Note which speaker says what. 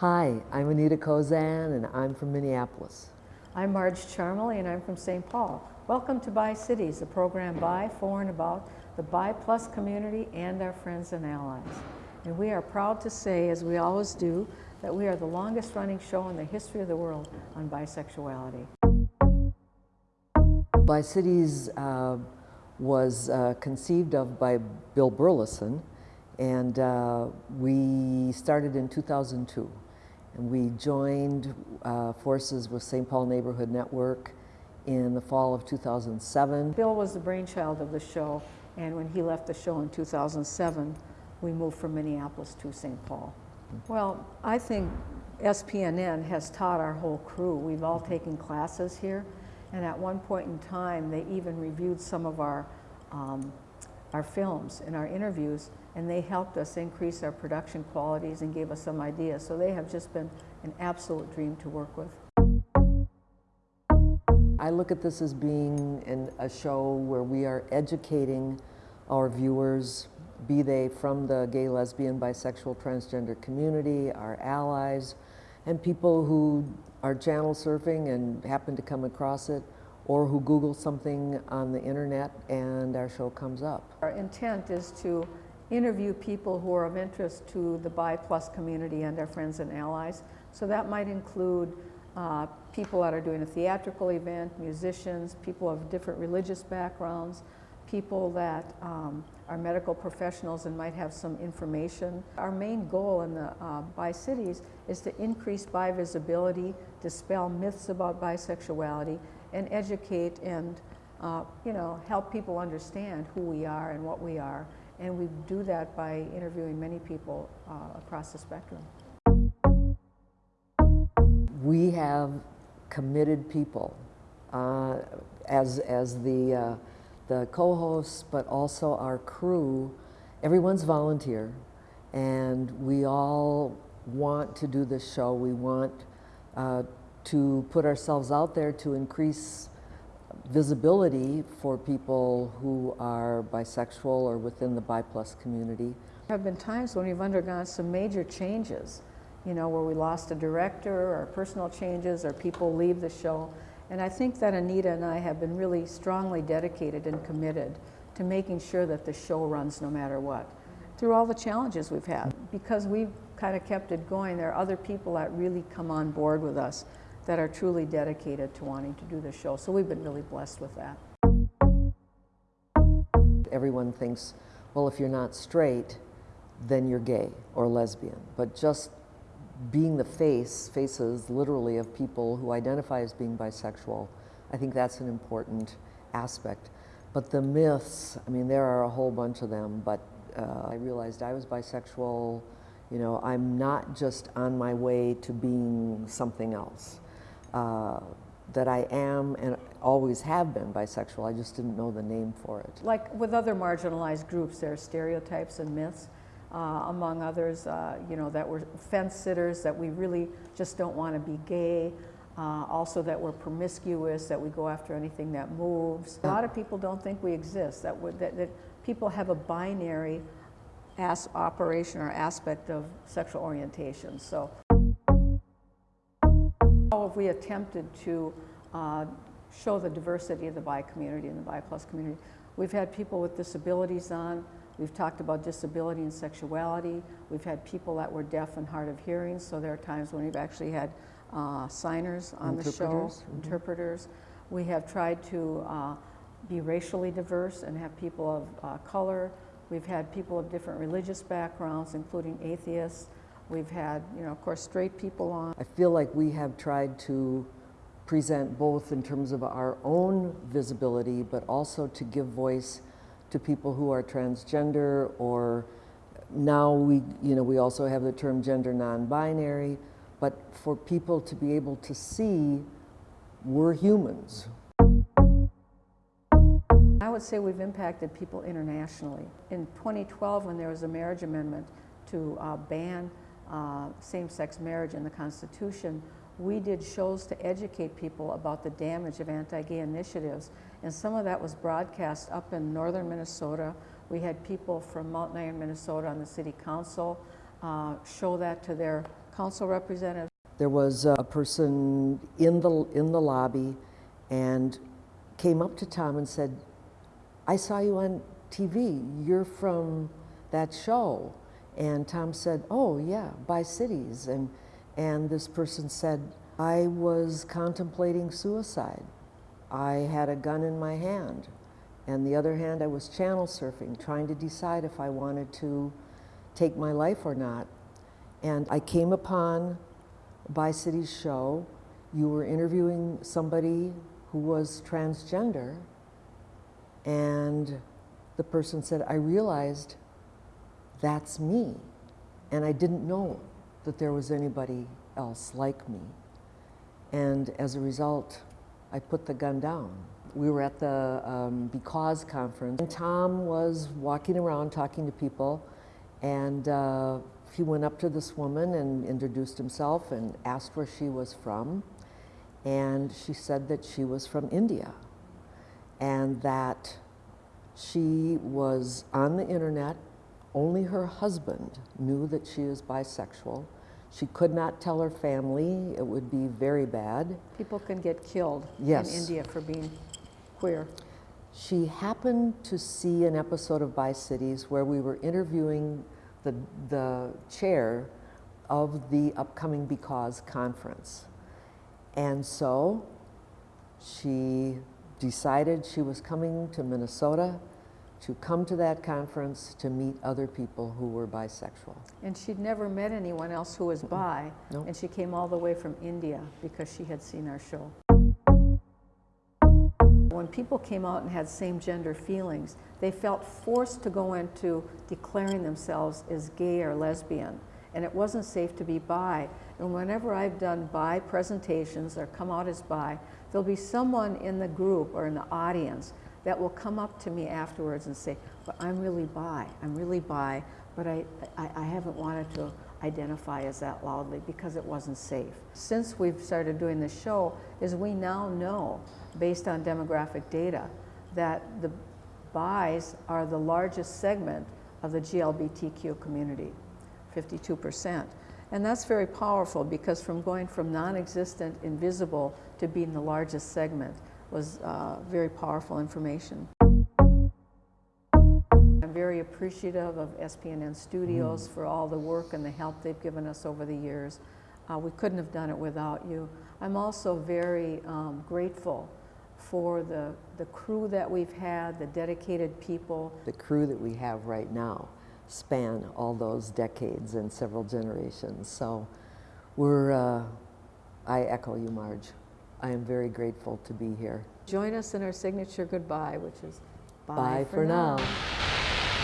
Speaker 1: Hi, I'm Anita Kozan and I'm from Minneapolis.
Speaker 2: I'm Marge Charmley and I'm from St. Paul. Welcome to Bi Cities, a program by, for, and about the Bi Plus community and our friends and allies. And we are proud to say, as we always do, that we are the longest running show in the history of the world on bisexuality.
Speaker 1: Bi Cities uh, was uh, conceived of by Bill Burleson and uh, we started in 2002. And we joined uh, forces with St. Paul Neighborhood Network in the fall of 2007.
Speaker 2: Bill was the brainchild of the show, and when he left the show in 2007, we moved from Minneapolis to St. Paul. Well, I think SPNN has taught our whole crew. We've all taken classes here, and at one point in time, they even reviewed some of our, um, our films and our interviews, and they helped us increase our production qualities and gave us some ideas. So they have just been an absolute dream to work with.
Speaker 1: I look at this as being in a show where we are educating our viewers, be they from the gay, lesbian, bisexual, transgender community, our allies, and people who are channel surfing and happen to come across it, or who Google something on the internet and our show comes up.
Speaker 2: Our intent is to interview people who are of interest to the Bi Plus community and our friends and allies. So that might include uh, people that are doing a theatrical event, musicians, people of different religious backgrounds, people that um, are medical professionals and might have some information. Our main goal in the uh, Bi Cities is to increase bi visibility, dispel myths about bisexuality, and educate and uh, you know, help people understand who we are and what we are. And we do that by interviewing many people uh, across the spectrum.
Speaker 1: We have committed people uh, as, as the, uh, the co-hosts, but also our crew. Everyone's volunteer, and we all want to do this show. We want uh, to put ourselves out there to increase visibility for people who are bisexual or within the bi plus community.
Speaker 2: There have been times when we've undergone some major changes, you know, where we lost a director or personal changes or people leave the show. And I think that Anita and I have been really strongly dedicated and committed to making sure that the show runs no matter what, through all the challenges we've had. Because we've kind of kept it going, there are other people that really come on board with us that are truly dedicated to wanting to do the show. So we've been really blessed with that.
Speaker 1: Everyone thinks, well, if you're not straight, then you're gay or lesbian. But just being the face, faces literally of people who identify as being bisexual, I think that's an important aspect. But the myths, I mean, there are a whole bunch of them, but uh, I realized I was bisexual. You know, I'm not just on my way to being something else. Uh, that I am and always have been bisexual. I just didn't know the name for it.
Speaker 2: Like with other marginalized groups, there are stereotypes and myths. Uh, among others, uh, you know, that we're fence sitters, that we really just don't want to be gay, uh, also that we're promiscuous, that we go after anything that moves. A lot of people don't think we exist, that, that, that people have a binary as operation or aspect of sexual orientation. So how have we attempted to uh, show the diversity of the bi community and the bi plus community? We've had people with disabilities on. We've talked about disability and sexuality. We've had people that were deaf and hard of hearing, so there are times when we've actually had uh, signers on the show, mm -hmm. interpreters. We have tried to uh, be racially diverse and have people of uh, color. We've had people of different religious backgrounds, including atheists. We've had, you know, of course, straight people on.
Speaker 1: I feel like we have tried to present both in terms of our own visibility, but also to give voice to people who are transgender or now we, you know, we also have the term gender non-binary, but for people to be able to see we're humans.
Speaker 2: I would say we've impacted people internationally. In 2012, when there was a marriage amendment to uh, ban uh, same-sex marriage in the Constitution, we did shows to educate people about the damage of anti-gay initiatives. And some of that was broadcast up in northern Minnesota. We had people from Mountain Iron, Minnesota on the city council. uh, show that to their council representatives.
Speaker 1: There was a person in the, in the lobby and came up to Tom and said, I saw you on TV. You're from that show. And Tom said, Oh, yeah, Bi Cities. And, and this person said, I was contemplating suicide. I had a gun in my hand. And the other hand, I was channel surfing, trying to decide if I wanted to take my life or not. And I came upon Bi Cities show, you were interviewing somebody who was transgender, and the person said, I realized that's me. And I didn't know that there was anybody else like me. And as a result, I put the gun down. We were at the um, Because conference, and Tom was walking around talking to people, and uh, he went up to this woman and introduced himself and asked where she was from. And she said that she was from India and that she was on the internet. Only her husband knew that she is bisexual. She could not tell her family, it would be very bad.
Speaker 2: People can get killed
Speaker 1: Yes.
Speaker 2: in India for being queer.
Speaker 1: She happened to see an episode of Bi Cities where we were interviewing the, the chair of the upcoming Because conference. And so she decided she was coming to Minnesota to come to that conference to meet other people who were bisexual.
Speaker 2: And she'd never met anyone else who was bi.
Speaker 1: Nope.
Speaker 2: And she came all the way from India because she had seen our show. When people came out and had same gender feelings, they felt forced to go into declaring themselves as gay or lesbian. And it wasn't safe to be bi. And whenever I've done bi presentations or come out as bi, there'll be someone in the group or in the audience that will come up to me afterwards and say, but I'm really bi, I'm really bi, but I, I, I haven't wanted to identify as that loudly because it wasn't safe. Since we've started doing this show, is we now know, based on demographic data, that the bis are the largest segment of the GLBTQ community, 52%. And that's very powerful because from going from non-existent, invisible, to being the largest segment was uh, very powerful information. I'm very appreciative of SPNN Studios for all the work and the help they've given us over the years. Uh, we couldn't have done it without you. I'm also very um, grateful for the, the crew that we've had, the dedicated people.
Speaker 1: The crew that we have right now span all those decades and several generations. So we're, uh, I echo you, Marge. I am very grateful to be here.
Speaker 2: Join us in our signature goodbye, which is
Speaker 1: Bye, for now.